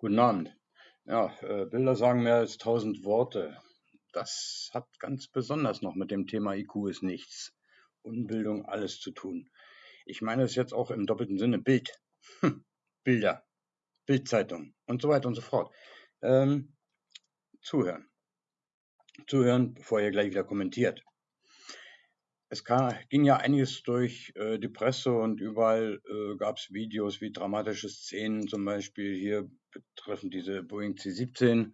Guten Abend. Ja, äh, Bilder sagen mehr als tausend Worte. Das hat ganz besonders noch mit dem Thema IQ ist nichts. Unbildung alles zu tun. Ich meine es jetzt auch im doppelten Sinne Bild. Hm, Bilder, Bildzeitung und so weiter und so fort. Ähm, zuhören. Zuhören, bevor ihr gleich wieder kommentiert es kam, ging ja einiges durch äh, die Presse und überall äh, gab es Videos wie dramatische Szenen, zum Beispiel hier betreffend diese Boeing C-17,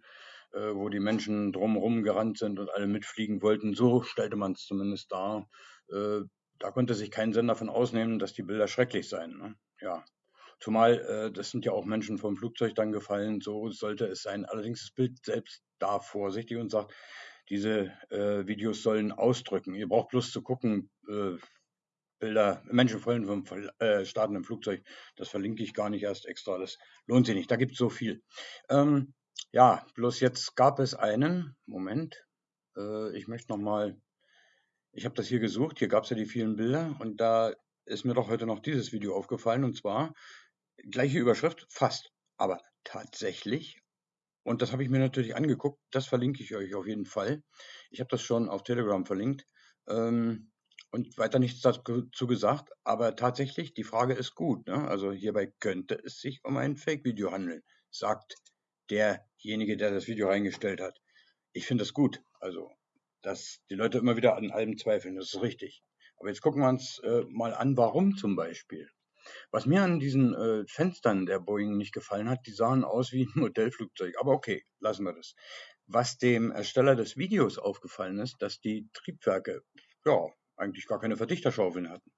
äh, wo die Menschen drumherum gerannt sind und alle mitfliegen wollten. So stellte man es zumindest dar. Äh, da konnte sich kein Sender von ausnehmen, dass die Bilder schrecklich seien. Ne? Ja. Zumal, äh, das sind ja auch Menschen vom Flugzeug dann gefallen, so sollte es sein. Allerdings das Bild selbst da vorsichtig und sagt, diese äh, Videos sollen ausdrücken. Ihr braucht bloß zu gucken, äh, Bilder, Menschenfolgen vom äh, startenden Flugzeug, das verlinke ich gar nicht erst extra, das lohnt sich nicht, da gibt es so viel. Ähm, ja, bloß jetzt gab es einen, Moment, äh, ich möchte nochmal, ich habe das hier gesucht, hier gab es ja die vielen Bilder und da ist mir doch heute noch dieses Video aufgefallen und zwar gleiche Überschrift, fast, aber tatsächlich und das habe ich mir natürlich angeguckt. Das verlinke ich euch auf jeden Fall. Ich habe das schon auf Telegram verlinkt. Ähm, und weiter nichts dazu gesagt. Aber tatsächlich, die Frage ist gut. Ne? Also hierbei könnte es sich um ein Fake-Video handeln, sagt derjenige, der das Video reingestellt hat. Ich finde das gut. Also, dass die Leute immer wieder an allem zweifeln, das ist richtig. Aber jetzt gucken wir uns äh, mal an, warum zum Beispiel. Was mir an diesen äh, Fenstern der Boeing nicht gefallen hat, die sahen aus wie ein Modellflugzeug. Aber okay, lassen wir das. Was dem Ersteller des Videos aufgefallen ist, dass die Triebwerke ja eigentlich gar keine Verdichterschaufeln hatten.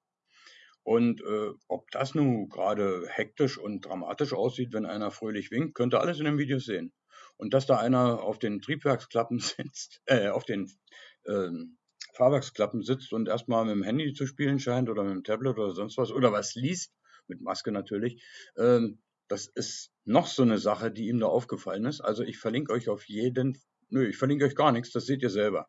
Und äh, ob das nun gerade hektisch und dramatisch aussieht, wenn einer fröhlich winkt, könnt ihr alles in dem Video sehen. Und dass da einer auf den Triebwerksklappen sitzt, äh, auf den ähm, Fahrwerksklappen sitzt und erstmal mit dem Handy zu spielen scheint oder mit dem Tablet oder sonst was oder was liest, mit Maske natürlich. Ähm, das ist noch so eine Sache, die ihm da aufgefallen ist. Also ich verlinke euch auf jeden, nö, ich verlinke euch gar nichts, das seht ihr selber.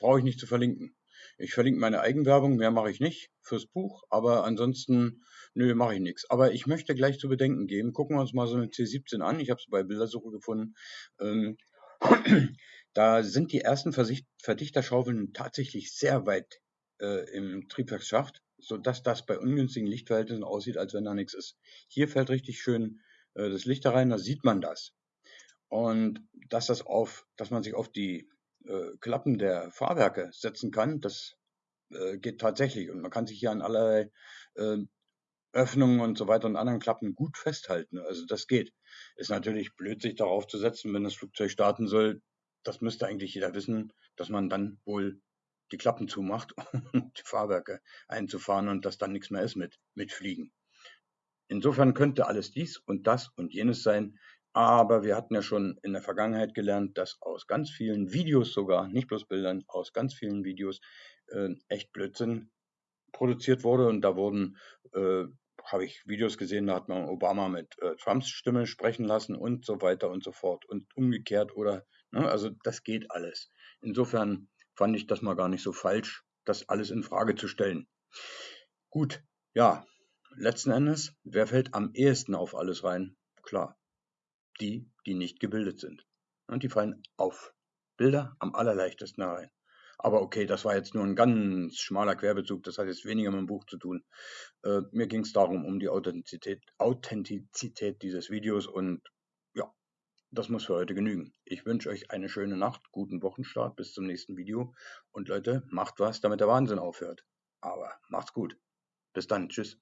Brauche ich nicht zu verlinken. Ich verlinke meine Eigenwerbung, mehr mache ich nicht fürs Buch, aber ansonsten, nö, mache ich nichts. Aber ich möchte gleich zu bedenken geben. Gucken wir uns mal so eine C17 an. Ich habe sie bei Bildersuche gefunden. Ähm, da sind die ersten Verdichterschaufeln tatsächlich sehr weit äh, im Triebwerksschacht sodass das bei ungünstigen Lichtverhältnissen aussieht, als wenn da nichts ist. Hier fällt richtig schön äh, das Licht da rein, da sieht man das. Und dass das auf, dass man sich auf die äh, Klappen der Fahrwerke setzen kann, das äh, geht tatsächlich. Und man kann sich hier an allerlei äh, Öffnungen und so weiter und anderen Klappen gut festhalten. Also das geht. Ist natürlich blöd, sich darauf zu setzen, wenn das Flugzeug starten soll. Das müsste eigentlich jeder wissen, dass man dann wohl die Klappen zumacht, um die Fahrwerke einzufahren und dass dann nichts mehr ist mit, mit Fliegen. Insofern könnte alles dies und das und jenes sein, aber wir hatten ja schon in der Vergangenheit gelernt, dass aus ganz vielen Videos sogar, nicht bloß Bildern, aus ganz vielen Videos äh, echt Blödsinn produziert wurde und da wurden, äh, habe ich Videos gesehen, da hat man Obama mit äh, Trumps Stimme sprechen lassen und so weiter und so fort und umgekehrt oder, ne, also das geht alles. Insofern fand ich das mal gar nicht so falsch, das alles in Frage zu stellen. Gut, ja, letzten Endes, wer fällt am ehesten auf alles rein? Klar, die, die nicht gebildet sind. Und die fallen auf Bilder am allerleichtesten rein. Aber okay, das war jetzt nur ein ganz schmaler Querbezug, das hat jetzt weniger mit dem Buch zu tun. Äh, mir ging es darum, um die Authentizität, Authentizität dieses Videos und das muss für heute genügen. Ich wünsche euch eine schöne Nacht, guten Wochenstart, bis zum nächsten Video. Und Leute, macht was, damit der Wahnsinn aufhört. Aber macht's gut. Bis dann. Tschüss.